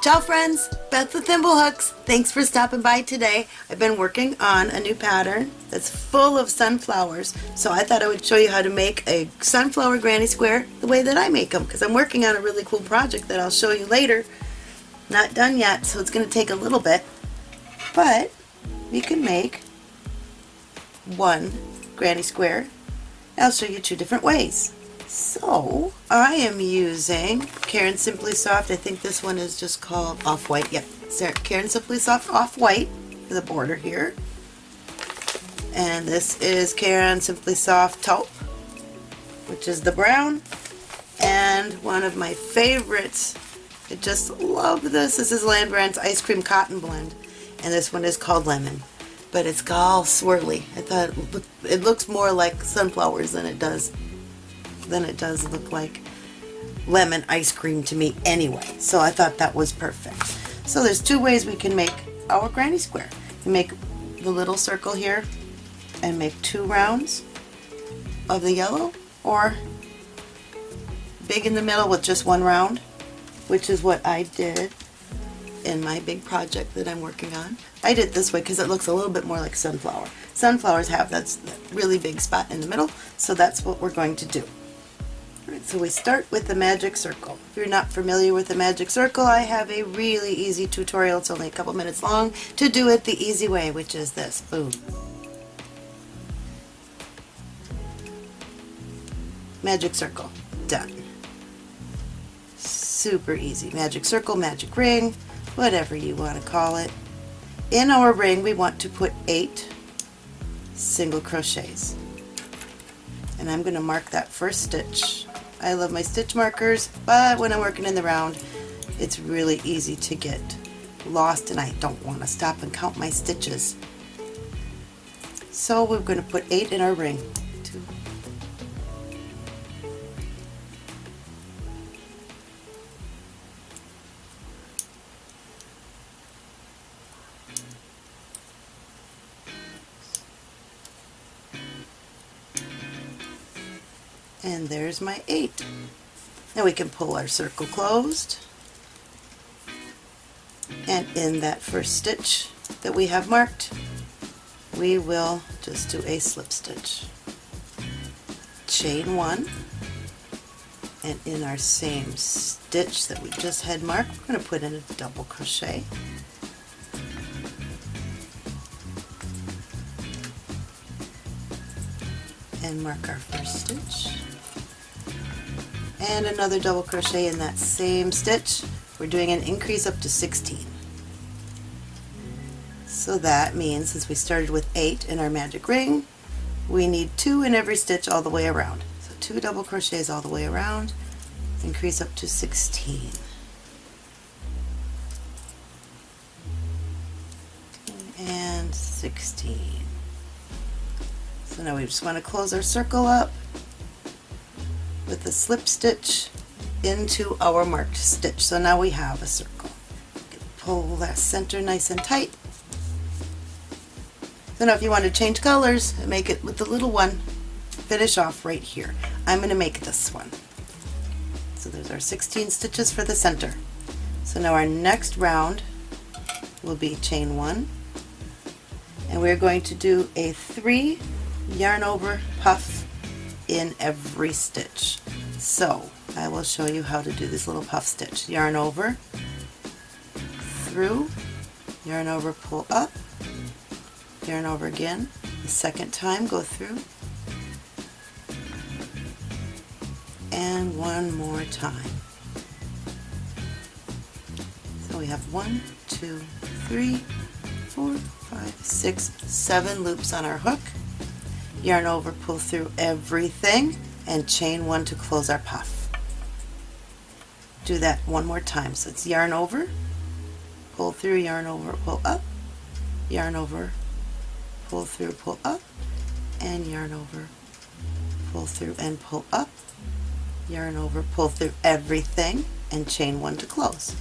Ciao friends, Beth with Thimblehooks. Thanks for stopping by today. I've been working on a new pattern that's full of sunflowers. So I thought I would show you how to make a sunflower granny square the way that I make them because I'm working on a really cool project that I'll show you later. Not done yet, so it's going to take a little bit. But we can make one granny square. I'll show you two different ways. So I am using Caron Simply Soft. I think this one is just called Off-White. Yep, Caron Simply Soft Off-White for the border here. And this is Caron Simply Soft Taupe, which is the brown. And one of my favorites, I just love this. This is Lion Brand's Ice Cream Cotton Blend. And this one is called Lemon. But it's all swirly. I thought it looks more like sunflowers than it does than it does look like lemon ice cream to me anyway. So I thought that was perfect. So there's two ways we can make our granny square. You make the little circle here and make two rounds of the yellow or big in the middle with just one round, which is what I did in my big project that I'm working on. I did this way because it looks a little bit more like sunflower. Sunflowers have that really big spot in the middle, so that's what we're going to do. Right, so we start with the magic circle. If you're not familiar with the magic circle, I have a really easy tutorial. It's only a couple minutes long to do it the easy way, which is this. Boom. Magic circle. Done. Super easy. Magic circle, magic ring, whatever you want to call it. In our ring, we want to put eight single crochets. And I'm going to mark that first stitch I love my stitch markers, but when I'm working in the round, it's really easy to get lost and I don't want to stop and count my stitches. So we're going to put eight in our ring. My eight. Now we can pull our circle closed and in that first stitch that we have marked we will just do a slip stitch. Chain one and in our same stitch that we just had marked we're going to put in a double crochet and mark our first stitch and another double crochet in that same stitch. We're doing an increase up to 16. So that means since we started with 8 in our magic ring, we need 2 in every stitch all the way around. So 2 double crochets all the way around, increase up to 16. And 16. So now we just want to close our circle up with a slip stitch into our marked stitch. So now we have a circle. Pull that center nice and tight. So now if you want to change colors, make it with the little one, finish off right here. I'm going to make this one. So there's our 16 stitches for the center. So now our next round will be chain one and we're going to do a three yarn over puff in every stitch. So I will show you how to do this little puff stitch. Yarn over, through, yarn over, pull up, yarn over again. The second time go through, and one more time. So we have one, two, three, four, five, six, seven loops on our hook yarn over, pull through everything, and chain one to close our puff. Do that one more time. So it's yarn over, pull through, yarn over, pull up, yarn over, pull through, pull up, and yarn over, pull through and pull up, yarn over, pull through everything, and chain one to close.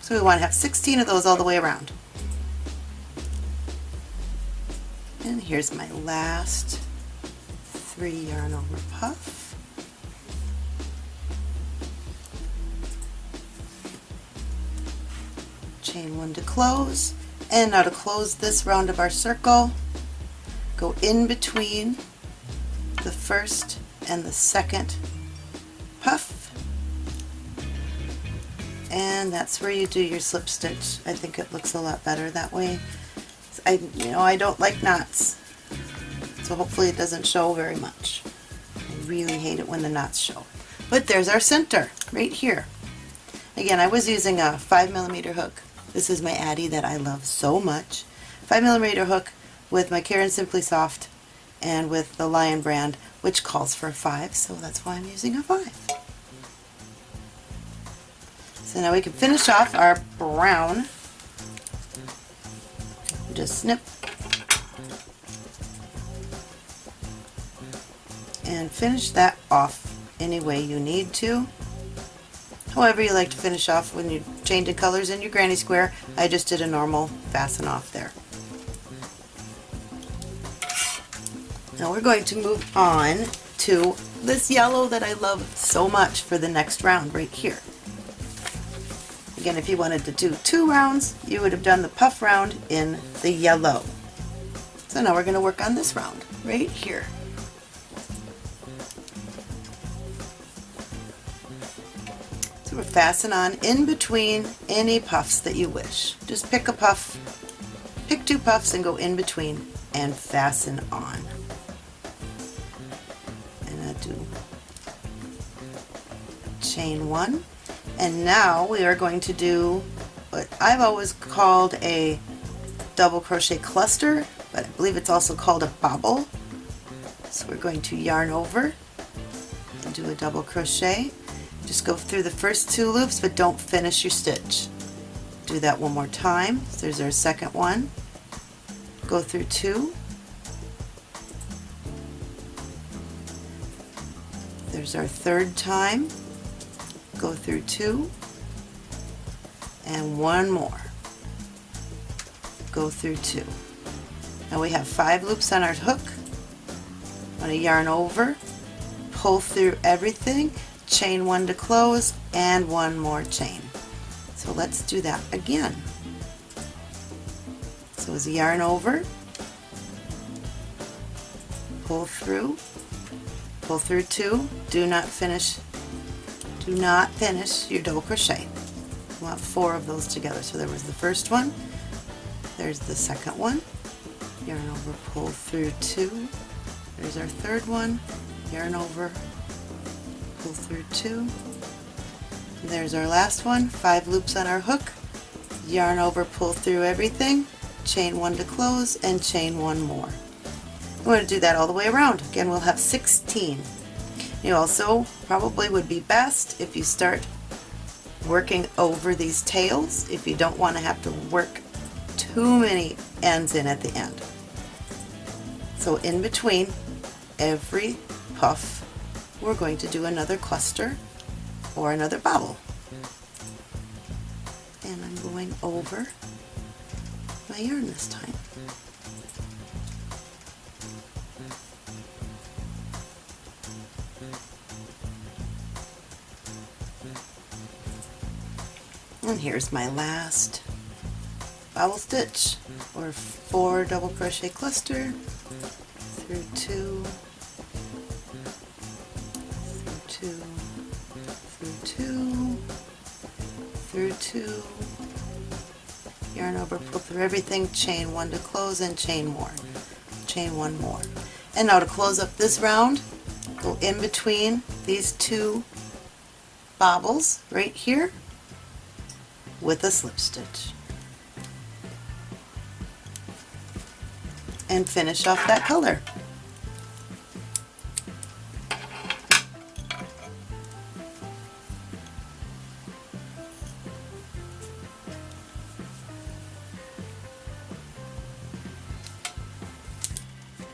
So we want to have 16 of those all the way around. And here's my last three yarn over puff. chain one to close, and now to close this round of our circle, go in between the first and the second puff, and that's where you do your slip stitch. I think it looks a lot better that way. I, you know, I don't like knots, so hopefully it doesn't show very much. I really hate it when the knots show. But there's our center, right here. Again, I was using a 5 millimeter hook. This is my Addi that I love so much. 5 millimeter hook with my Caron Simply Soft and with the Lion brand, which calls for a 5, so that's why I'm using a 5. So now we can finish off our brown. Just snip and finish that off any way you need to. However you like to finish off when you change the colors in your granny square. I just did a normal fasten off there. Now we're going to move on to this yellow that I love so much for the next round right here. Again, if you wanted to do two rounds, you would have done the puff round in the yellow. So now we're going to work on this round right here. So we fasten on in between any puffs that you wish. Just pick a puff, pick two puffs and go in between and fasten on. And I do chain one and now we are going to do what I've always called a double crochet cluster, but I believe it's also called a bobble. So we're going to yarn over and do a double crochet. Just go through the first two loops, but don't finish your stitch. Do that one more time. There's our second one. Go through two. There's our third time go through two and one more. Go through two. Now we have five loops on our hook. I'm going to yarn over pull through everything chain one to close and one more chain. So let's do that again. So as a yarn over pull through pull through two do not finish do not finish your double crochet. You want four of those together. So there was the first one, there's the second one, yarn over, pull through two, there's our third one, yarn over, pull through two, there's our last one, five loops on our hook, yarn over, pull through everything, chain one to close, and chain one more. We're going to do that all the way around. Again, we'll have 16. You also probably would be best if you start working over these tails if you don't want to have to work too many ends in at the end. So in between every puff we're going to do another cluster or another bobble. And I'm going over my yarn this time. And here's my last bobble stitch or four double crochet cluster through two, through two, through two, through two, yarn over, pull through everything, chain one to close and chain more, chain one more. And now to close up this round, go in between these two bobbles right here with a slip stitch and finish off that color.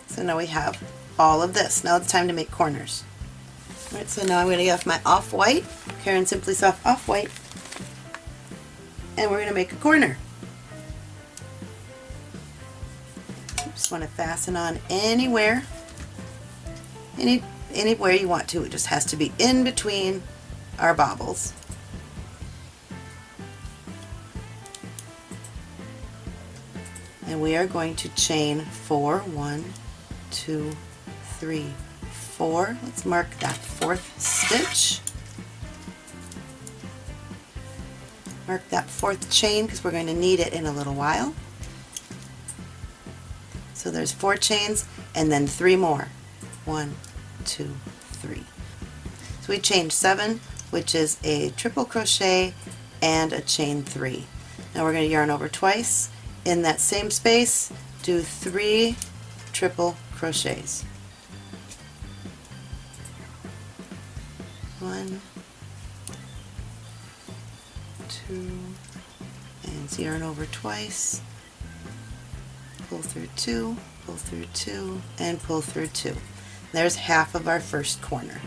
So now we have all of this. Now it's time to make corners. Alright, so now I'm going to get off my off-white, Caron Simply Soft Off-White, and we're going to make a corner. Just want to fasten on anywhere, any anywhere you want to. It just has to be in between our bobbles. and we are going to chain four, one, two, three, four. Let's mark that fourth stitch. Mark that fourth chain because we're going to need it in a little while. So there's four chains and then three more. One, two, three. So we chained seven, which is a triple crochet and a chain three. Now we're going to yarn over twice. In that same space, do three triple crochets. One, and yarn over twice, pull through two, pull through two, and pull through two. There's half of our first corner.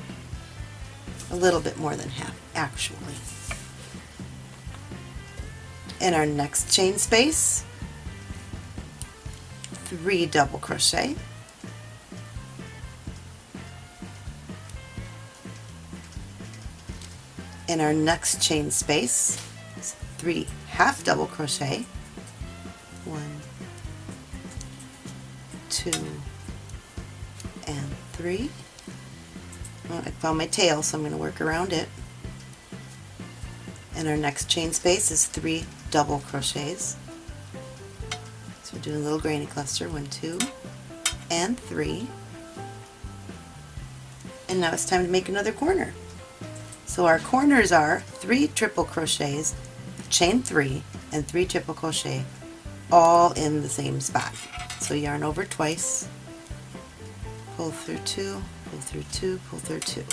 A little bit more than half, actually. In our next chain space, three double crochet, in our next chain space, three half double crochet, one, two, and three. Well, I found my tail, so I'm going to work around it. And our next chain space is three double crochets. So we're doing a little granny cluster, one, two, and three. And now it's time to make another corner. So our corners are three triple crochets, chain three, and three triple crochet, all in the same spot. So yarn over twice, pull through two, pull through two, pull through two.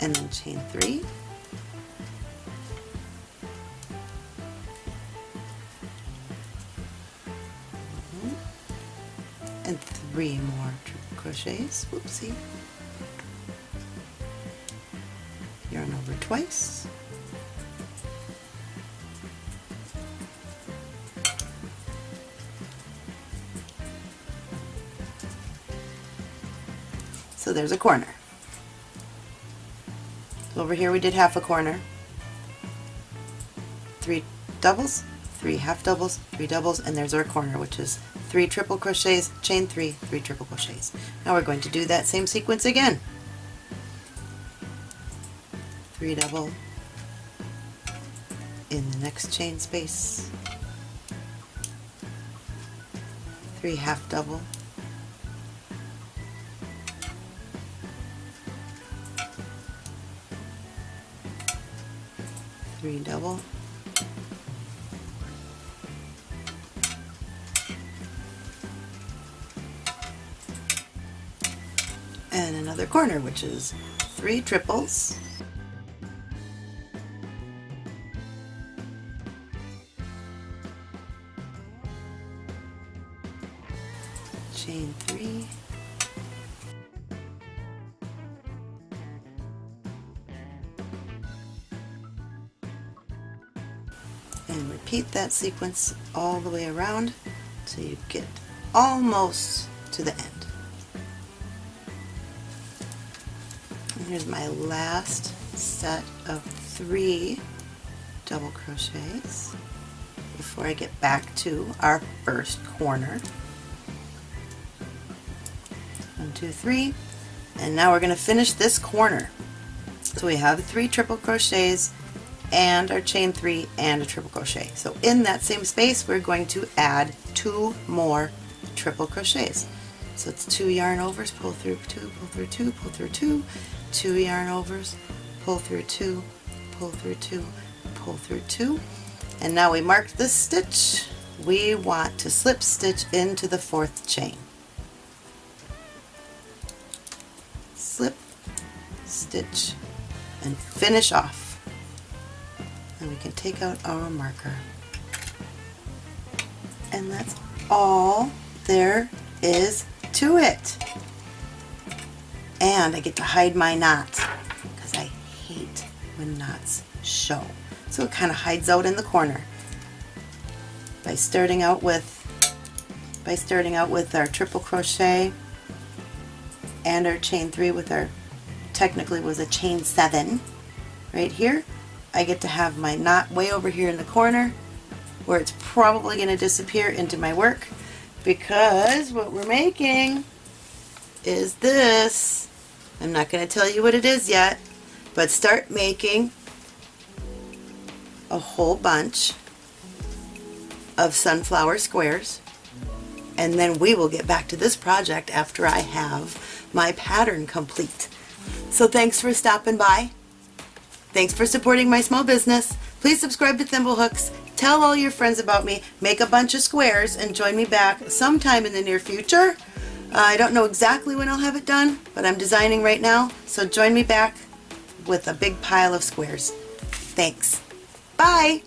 and then chain three three more crochets. Whoopsie. Yarn over twice. So there's a corner. Over here we did half a corner. Three doubles, three half doubles, three doubles, and there's our corner, which is three triple crochets, chain three, three triple crochets. Now we're going to do that same sequence again. Three double in the next chain space, three half double, three double and another corner which is three triples chain three and repeat that sequence all the way around till you get almost to the end. Here's my last set of three double crochets before I get back to our first corner. One, two, three, and now we're going to finish this corner. So we have three triple crochets and our chain three and a triple crochet. So in that same space we're going to add two more triple crochets. So it's two yarn overs, pull through two, pull through two, pull through two, two yarn overs, pull through two, pull through two, pull through two. And now we mark this stitch. We want to slip stitch into the fourth chain. Slip, stitch, and finish off and we can take out our marker. And that's all there is to it. And I get to hide my knots because I hate when knots show. So it kind of hides out in the corner by starting out with by starting out with our triple crochet and our chain three with our technically was a chain seven right here I get to have my knot way over here in the corner where it's probably going to disappear into my work because what we're making is this I'm not going to tell you what it is yet but start making a whole bunch of sunflower squares and then we will get back to this project after I have my pattern complete. So thanks for stopping by. Thanks for supporting my small business. Please subscribe to Thimblehooks. Tell all your friends about me. Make a bunch of squares and join me back sometime in the near future. Uh, I don't know exactly when I'll have it done, but I'm designing right now. So join me back with a big pile of squares. Thanks. Bye.